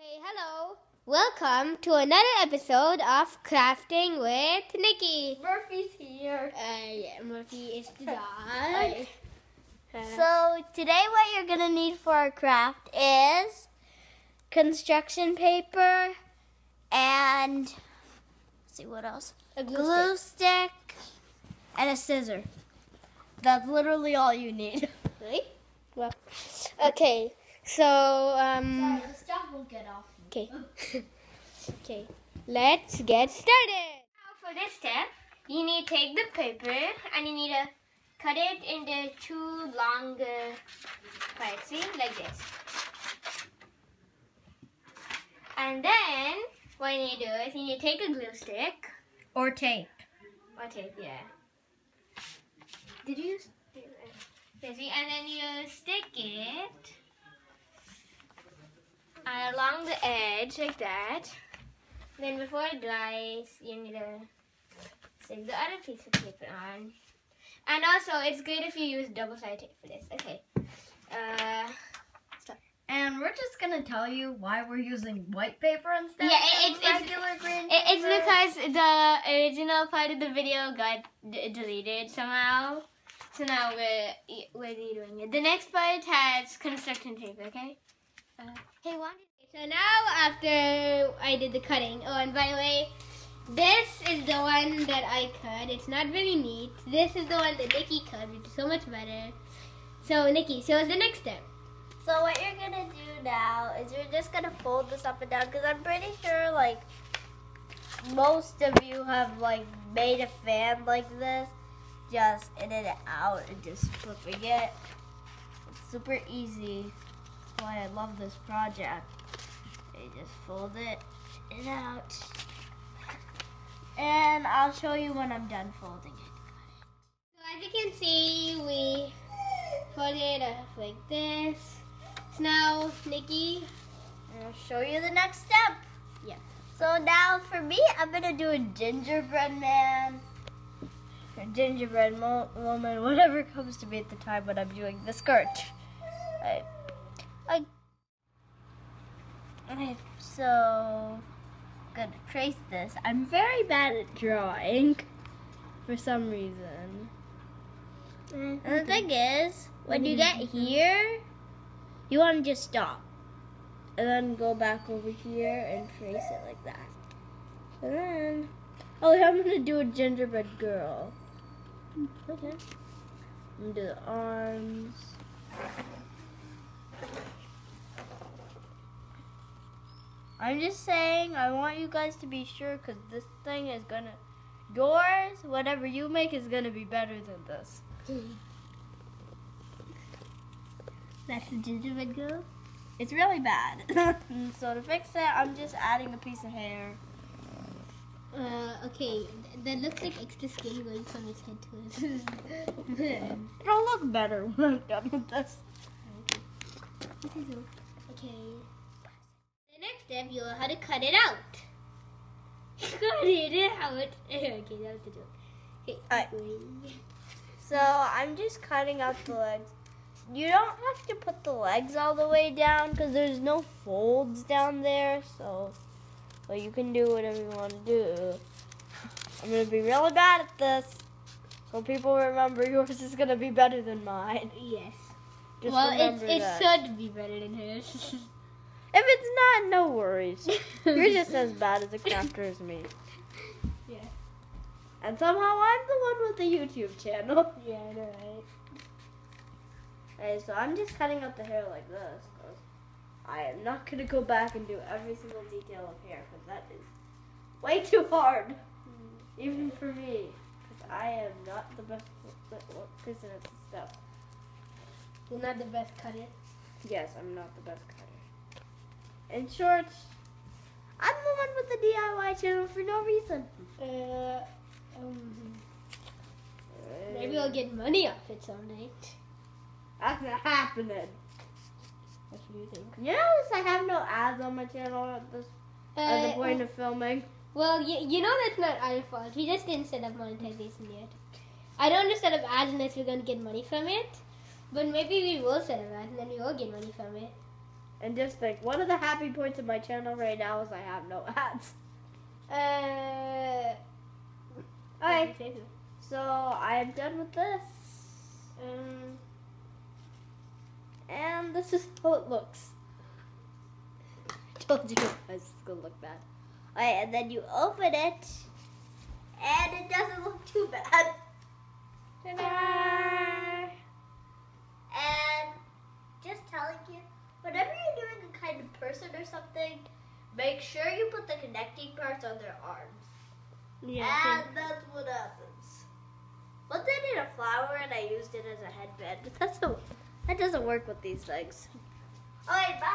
Okay, hello. Welcome to another episode of Crafting with Nikki. Murphy's here. Uh, yeah, Murphy is the dog. Uh, So today what you're gonna need for our craft is construction paper and let's see what else. a glue Glue stick. stick and a scissor. That's literally all you need. Really? Well, okay. So, um, the stuff won't get off. okay. okay. Let's get started. Now, for this step, you need to take the paper and you need to cut it into two long uh, parts, see, like this. And then, what you need to do is you need to take a glue stick Or tape. or tape, yeah. Did you? use- Yeah, see, and then you stick it along the edge like that. Then before it dries, you need to stick the other piece of paper on. And also, it's good if you use double-sided tape for this. Okay. Uh, And we're just gonna tell you why we're using white paper instead Yeah, of it's- it's- regular green it, it's because the original part of the video got d- deleted somehow. So now we're we're redoing it. The next part has construction paper. Okay. Uh, hey, one. So now after I did the cutting. Oh, and by the way, this is the one that I cut. It's not very neat. This is the one that Nikki cut, which is so much better. So Nikki, show us the next step. So what you're gonna do now is you're just gonna fold this up and down because I'm pretty sure like most of you have like made a fan like this, just in and out and just flipping it. It's super easy. Why I love this project. You just fold it in and out. And I'll show you when I'm done folding it. So as you can see, we fold it up like this. So now, Nikki, I'll show you the next step. Yeah. So now for me, I'm gonna do a gingerbread man, or gingerbread mo- woman, whatever comes to me at the time when I'm doing the skirt. I, I, okay, so gonna trace this. I'm very bad at drawing for some reason. And the thing is, when you get here, you want to just stop and then go back over here and trace it like that. And then, oh, yeah, I'm gonna do a gingerbread girl. Okay. I'm gonna do the arms. I'm just saying, I want you guys to be sure because this thing is gonna, yours, whatever you make, is gonna be better than this. that's the gingerbread girl. It's really bad. so to fix it, I'm just adding a piece of hair. Uh, okay, that looks like extra skin going from his head to his. It'll look better when I'm done with this. okay. The how to cut it out. cut it out. okay, that was the joke. Okay. So I'm just cutting out the legs. You don't have to put the legs all the way down because there's no folds down there. So, well, you can do whatever you want to do. I'm gonna be really bad at this, so people remember yours is gonna be better than mine. Yes. Just well, it that. should be better than hers. If it's not, no worries. You're just as bad as a crafter as me. Yeah. And somehow I'm the one with the YouTube channel. Yeah, I know, right? Okay, so I'm just cutting out the hair like this. 'cause I am not going to go back and do every single detail of hair because that is way too hard. Mm. Even for me. Because I am not the best person at this stuff. You're not the best cutter. Yes, I'm not the best cutter. In short, I'm the one with the DIY channel for no reason. Uh, um, maybe I'll get money off it someday. That's not happening. What do you think? You notice I have no ads on my channel at this at the Uh, point of filming. Well, you, you know that's not our fault. We just didn't set up monetization yet. I don't just set up ads unless we're gonna get money from it. But maybe we will set up ads and then we will get money from it. And just think, one of the happy points of my channel right now is I have no ads. Uh. Alright, so I'm done with this. Um. And this is how it looks. I told you it's gonna look bad. Alright, and then you open it, and it doesn't look too bad. Ta-da! And just telling you, whenever you're doing a kind of person or something, make sure you put the on their arms. Yeah. And that's what happens. Once I did a flower and I used it as a headband. That's a, that doesn't work with these things. Alright, bye.